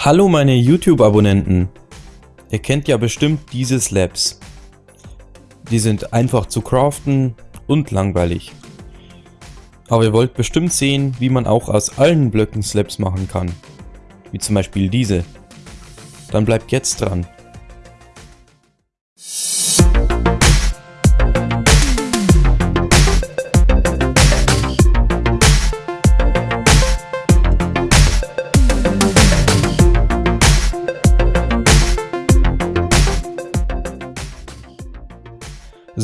Hallo meine YouTube-Abonnenten. Ihr kennt ja bestimmt diese Slabs. Die sind einfach zu craften und langweilig. Aber ihr wollt bestimmt sehen, wie man auch aus allen Blöcken Slabs machen kann. Wie zum Beispiel diese. Dann bleibt jetzt dran.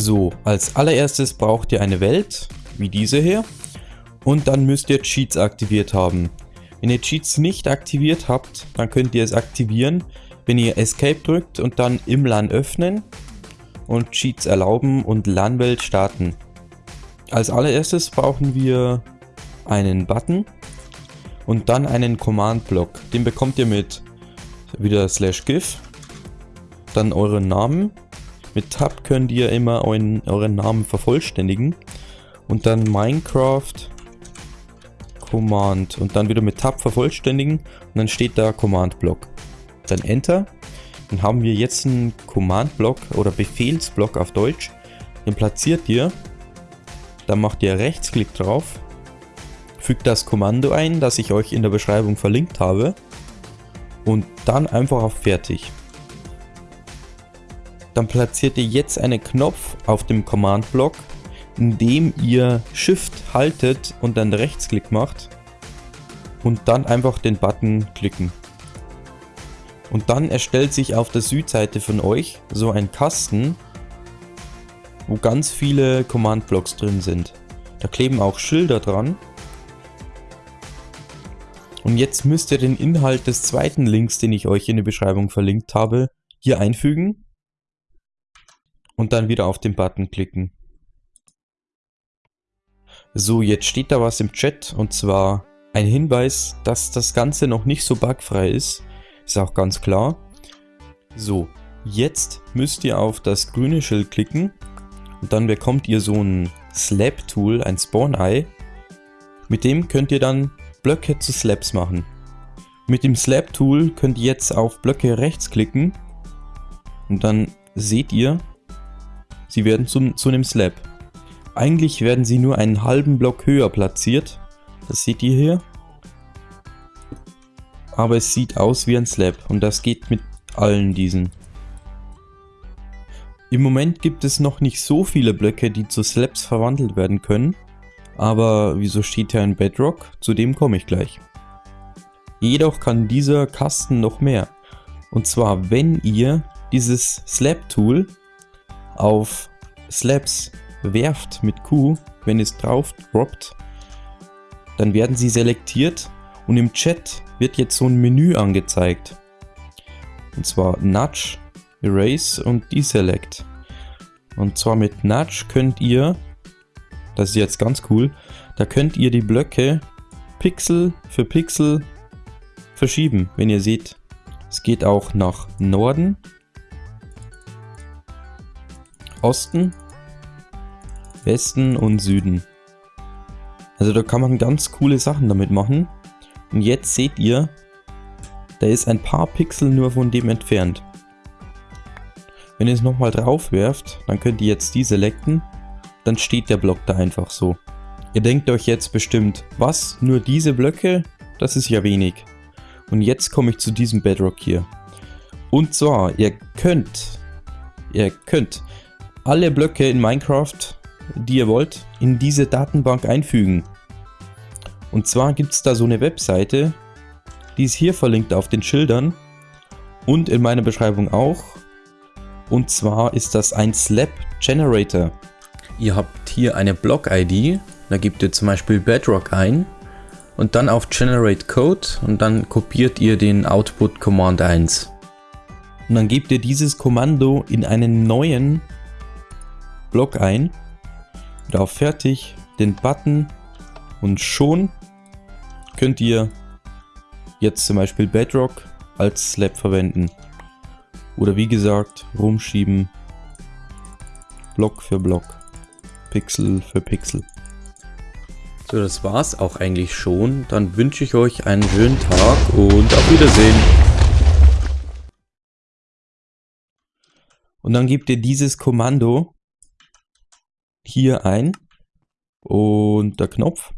So, als allererstes braucht ihr eine Welt, wie diese hier. Und dann müsst ihr Cheats aktiviert haben. Wenn ihr Cheats nicht aktiviert habt, dann könnt ihr es aktivieren, wenn ihr Escape drückt und dann im LAN öffnen und Cheats erlauben und LAN-Welt starten. Als allererstes brauchen wir einen Button und dann einen Command-Block. Den bekommt ihr mit wieder slash gif, dann euren Namen mit Tab könnt ihr immer euren, euren Namen vervollständigen. Und dann Minecraft Command und dann wieder mit Tab vervollständigen und dann steht da Command Block. Dann Enter. Dann haben wir jetzt einen Command Block oder Befehlsblock auf Deutsch. Den platziert ihr. Dann macht ihr Rechtsklick drauf. Fügt das Kommando ein, das ich euch in der Beschreibung verlinkt habe. Und dann einfach auf Fertig. Dann platziert ihr jetzt einen Knopf auf dem Command-Block, indem ihr Shift haltet und dann Rechtsklick macht und dann einfach den Button klicken. Und dann erstellt sich auf der Südseite von euch so ein Kasten, wo ganz viele Command-Blocks drin sind. Da kleben auch Schilder dran. Und jetzt müsst ihr den Inhalt des zweiten Links, den ich euch in der Beschreibung verlinkt habe, hier einfügen und dann wieder auf den Button klicken. So, jetzt steht da was im Chat und zwar ein Hinweis, dass das Ganze noch nicht so bugfrei ist. Ist auch ganz klar. So, jetzt müsst ihr auf das grüne Schild klicken und dann bekommt ihr so ein Slab-Tool, ein Spawn-Eye. Mit dem könnt ihr dann Blöcke zu Slabs machen. Mit dem Slab-Tool könnt ihr jetzt auf Blöcke rechts klicken und dann seht ihr, Sie werden zum, zu einem Slab. Eigentlich werden sie nur einen halben Block höher platziert. Das seht ihr hier. Aber es sieht aus wie ein Slab und das geht mit allen diesen. Im Moment gibt es noch nicht so viele Blöcke, die zu Slabs verwandelt werden können. Aber wieso steht hier ein Bedrock? Zu dem komme ich gleich. Jedoch kann dieser Kasten noch mehr. Und zwar, wenn ihr dieses Slab-Tool auf Slabs werft mit Q, wenn es drauf droppt, dann werden sie selektiert und im Chat wird jetzt so ein Menü angezeigt. Und zwar Nudge, Erase und Deselect. Und zwar mit Nudge könnt ihr, das ist jetzt ganz cool, da könnt ihr die Blöcke Pixel für Pixel verschieben, wenn ihr seht. Es geht auch nach Norden Osten, Westen und Süden. Also da kann man ganz coole Sachen damit machen. Und jetzt seht ihr, da ist ein paar Pixel nur von dem entfernt. Wenn ihr es nochmal drauf werft, dann könnt ihr jetzt die selecten, dann steht der Block da einfach so. Ihr denkt euch jetzt bestimmt, was, nur diese Blöcke? Das ist ja wenig. Und jetzt komme ich zu diesem Bedrock hier. Und zwar, ihr könnt, ihr könnt alle Blöcke in Minecraft, die ihr wollt, in diese Datenbank einfügen. Und zwar gibt es da so eine Webseite, die ist hier verlinkt auf den Schildern und in meiner Beschreibung auch. Und zwar ist das ein Slab Generator. Ihr habt hier eine Block-ID, da gebt ihr zum Beispiel Bedrock ein und dann auf Generate Code und dann kopiert ihr den Output Command 1. Und dann gebt ihr dieses Kommando in einen neuen Block ein, wieder auf Fertig, den Button und schon könnt ihr jetzt zum Beispiel Bedrock als Slab verwenden. Oder wie gesagt, rumschieben, Block für Block, Pixel für Pixel. So, das war's auch eigentlich schon. Dann wünsche ich euch einen schönen Tag und auf Wiedersehen. Und dann gebt ihr dieses Kommando hier ein. Und der Knopf